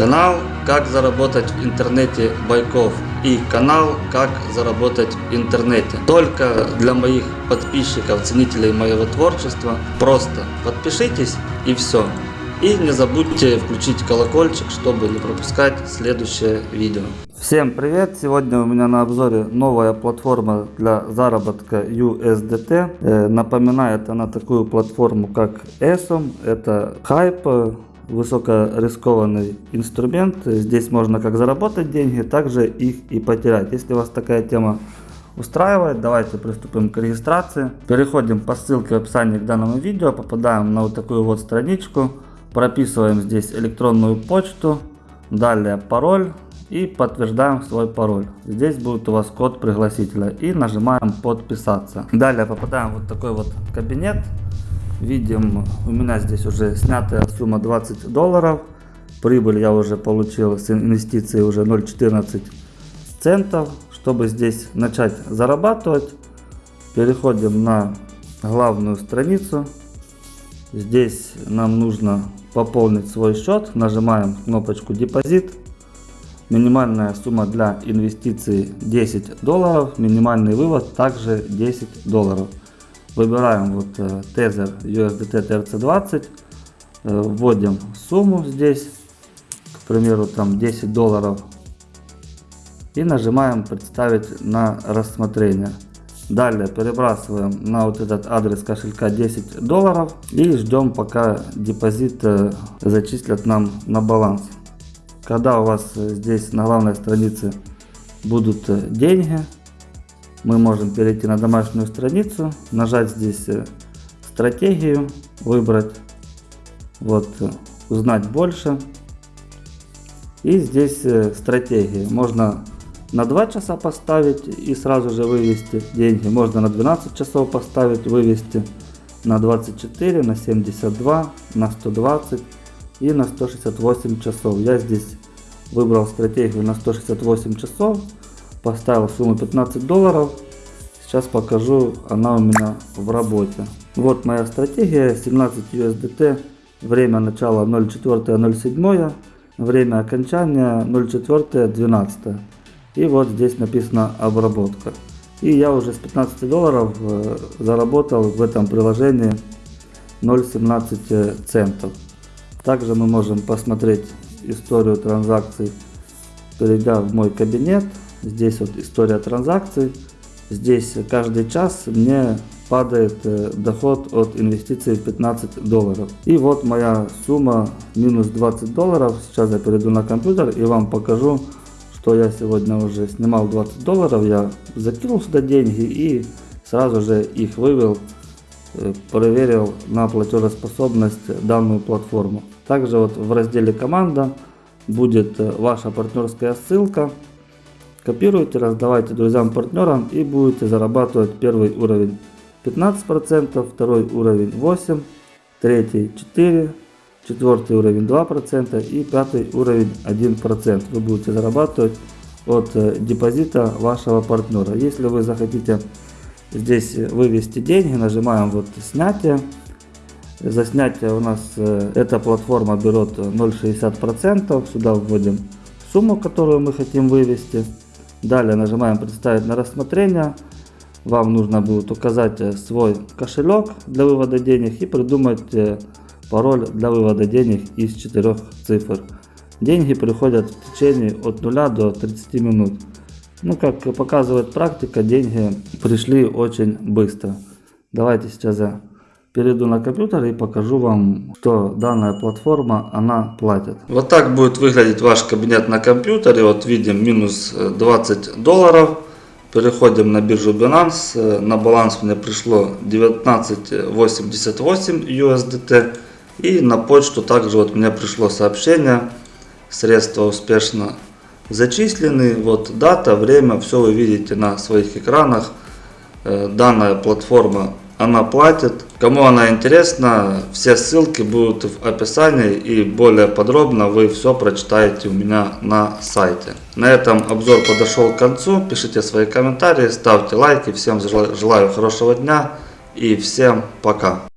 Канал «Как заработать в интернете Байков» и канал «Как заработать в интернете». Только для моих подписчиков, ценителей моего творчества. Просто подпишитесь и все. И не забудьте включить колокольчик, чтобы не пропускать следующее видео. Всем привет! Сегодня у меня на обзоре новая платформа для заработка USDT. Э, напоминает она такую платформу как ESOM. Это Hype высокорискованный инструмент. Здесь можно как заработать деньги, также их и потерять. Если вас такая тема устраивает, давайте приступим к регистрации. Переходим по ссылке в описании к данному видео, попадаем на вот такую вот страничку, прописываем здесь электронную почту, далее пароль и подтверждаем свой пароль. Здесь будет у вас код пригласителя и нажимаем подписаться. Далее попадаем в вот такой вот кабинет. Видим, у меня здесь уже снятая сумма 20 долларов. Прибыль я уже получил с инвестицией уже 0.14 центов. Чтобы здесь начать зарабатывать, переходим на главную страницу. Здесь нам нужно пополнить свой счет. Нажимаем кнопочку депозит. Минимальная сумма для инвестиций 10 долларов. Минимальный вывод также 10 долларов. Выбираем вот э, тезер USDT TRC20, э, вводим сумму здесь, к примеру там 10 долларов и нажимаем представить на рассмотрение. Далее перебрасываем на вот этот адрес кошелька 10 долларов и ждем пока депозит э, зачислят нам на баланс. Когда у вас здесь на главной странице будут деньги, мы можем перейти на домашнюю страницу, нажать здесь э, стратегию, выбрать, вот, э, узнать больше. И здесь э, стратегии. Можно на 2 часа поставить и сразу же вывести деньги. Можно на 12 часов поставить, вывести на 24, на 72, на 120 и на 168 часов. Я здесь выбрал стратегию на 168 часов поставил сумму 15 долларов. Сейчас покажу, она у меня в работе. Вот моя стратегия, 17 USDT, время начала 04.07, время окончания 04.12. И вот здесь написано обработка. И я уже с 15 долларов э, заработал в этом приложении 0,17 центов. Также мы можем посмотреть историю транзакций, перейдя в мой кабинет. Здесь вот история транзакций. Здесь каждый час мне падает э, доход от инвестиций в 15 долларов. И вот моя сумма минус 20 долларов. Сейчас я перейду на компьютер и вам покажу, что я сегодня уже снимал 20 долларов. Я закинул сюда деньги и сразу же их вывел, э, проверил на платежеспособность данную платформу. Также вот в разделе команда будет э, ваша партнерская ссылка. Копируйте, раздавайте друзьям, партнерам и будете зарабатывать первый уровень 15%, второй уровень 8%, третий 4%, четвертый уровень 2% и пятый уровень 1%. Вы будете зарабатывать от э, депозита вашего партнера. Если вы захотите здесь вывести деньги, нажимаем вот снятие. За снятие у нас э, эта платформа берет 0,60%. Сюда вводим сумму, которую мы хотим вывести. Далее нажимаем «Представить на рассмотрение». Вам нужно будет указать э, свой кошелек для вывода денег и придумать э, пароль для вывода денег из четырех цифр. Деньги приходят в течение от 0 до 30 минут. Ну, как показывает практика, деньги пришли очень быстро. Давайте сейчас я перейду на компьютер и покажу вам, что данная платформа, она платит. Вот так будет выглядеть ваш кабинет на компьютере. Вот видим минус 20 долларов. Переходим на биржу Binance. На баланс мне пришло 19.88 USDT. И на почту также вот мне пришло сообщение. Средства успешно зачислены. Вот дата, время, все вы видите на своих экранах. Э, данная платформа она платит. Кому она интересна, все ссылки будут в описании и более подробно вы все прочитаете у меня на сайте. На этом обзор подошел к концу. Пишите свои комментарии, ставьте лайки. Всем желаю хорошего дня и всем пока.